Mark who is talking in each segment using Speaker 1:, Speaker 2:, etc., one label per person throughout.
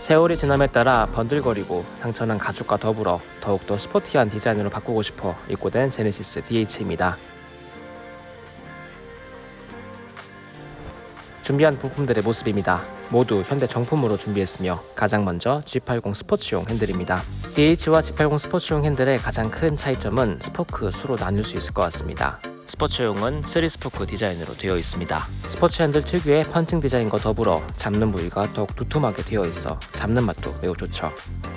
Speaker 1: 세월이 지남에 따라 번들거리고 상처난 가죽과 더불어 더욱더 스포티한 디자인으로 바꾸고 싶어 입고된 제네시스 DH입니다. 준비한 부품들의 모습입니다. 모두 현대 정품으로 준비했으며 가장 먼저 G80 스포츠용 핸들입니다. DH와 G80 스포츠용 핸들의 가장 큰 차이점은 스포크 수로 나눌 수 있을 것 같습니다. 스포츠용은 3스포크 디자인으로 되어 있습니다. 스포츠 핸들 특유의 펀칭 디자인과 더불어 잡는 부위가 더욱 두툼하게 되어 있어 잡는 맛도 매우 좋죠.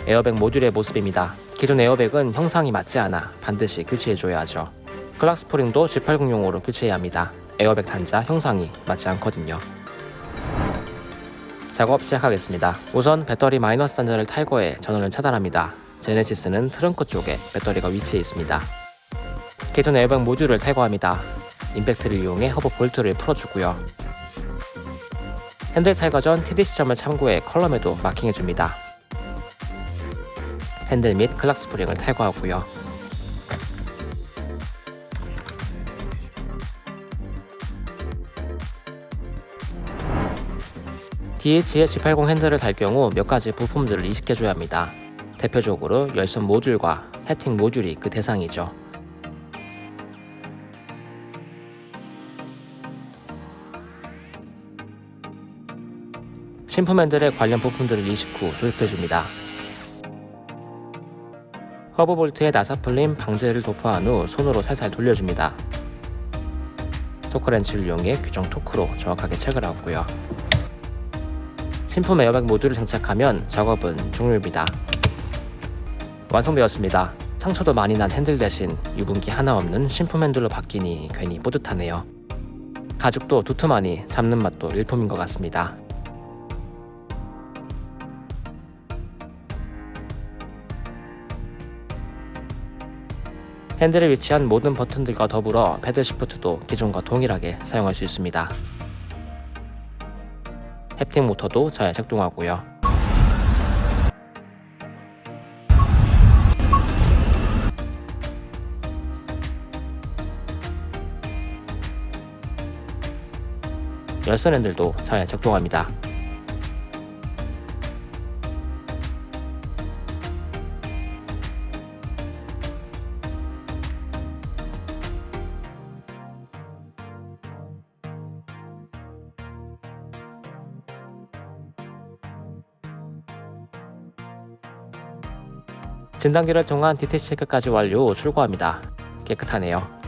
Speaker 1: 에어백 모듈의 모습입니다. 기존 에어백은 형상이 맞지 않아 반드시 교체해줘야 하죠. clock spring도 G80용으로 교체해야 합니다. 에어백 단자 형상이 맞지 않거든요. 작업 시작하겠습니다. 우선 배터리 마이너스 단자를 탈거해 전원을 차단합니다. 제네시스는 트렁크 쪽에 배터리가 위치해 있습니다. 기존 에어백 모듈을 탈거합니다. 임팩트를 이용해 허브 볼트를 풀어주고요. 핸들 탈거 전 TD 시점을 참고해 column에도 마킹해줍니다. 핸들 및 clock spring을 탈거하고요. DH의 G80 핸들을 달 경우 몇 가지 부품들을 이식해줘야 합니다. 대표적으로 열선 모듈과 haptic 모듈이 그 대상이죠. 핸들의 관련 부품들을 이식 후 조립해줍니다. 허브 볼트에 나사풀림 방지제를 도포한 후 손으로 살살 돌려줍니다. 토크렌치를 이용해 규정 토크로 정확하게 체결 하고요. 신품 에어백 모듈을 장착하면 작업은 종료입니다. 완성되었습니다. 상처도 많이 난 핸들 대신 유분기 하나 없는 신품 핸들로 바뀌니 괜히 뿌듯하네요. 가죽도 두툼하니 잡는 맛도 일품인 것 같습니다. 핸들에 위치한 모든 버튼들과 더불어 패들 시프트도 기존과 동일하게 사용할 수 있습니다. 햅팅 모터도 잘 작동하고요. 열선 핸들도 잘 작동합니다. 진단기를 통한 디테일 체크까지 완료 출고합니다. 깨끗하네요.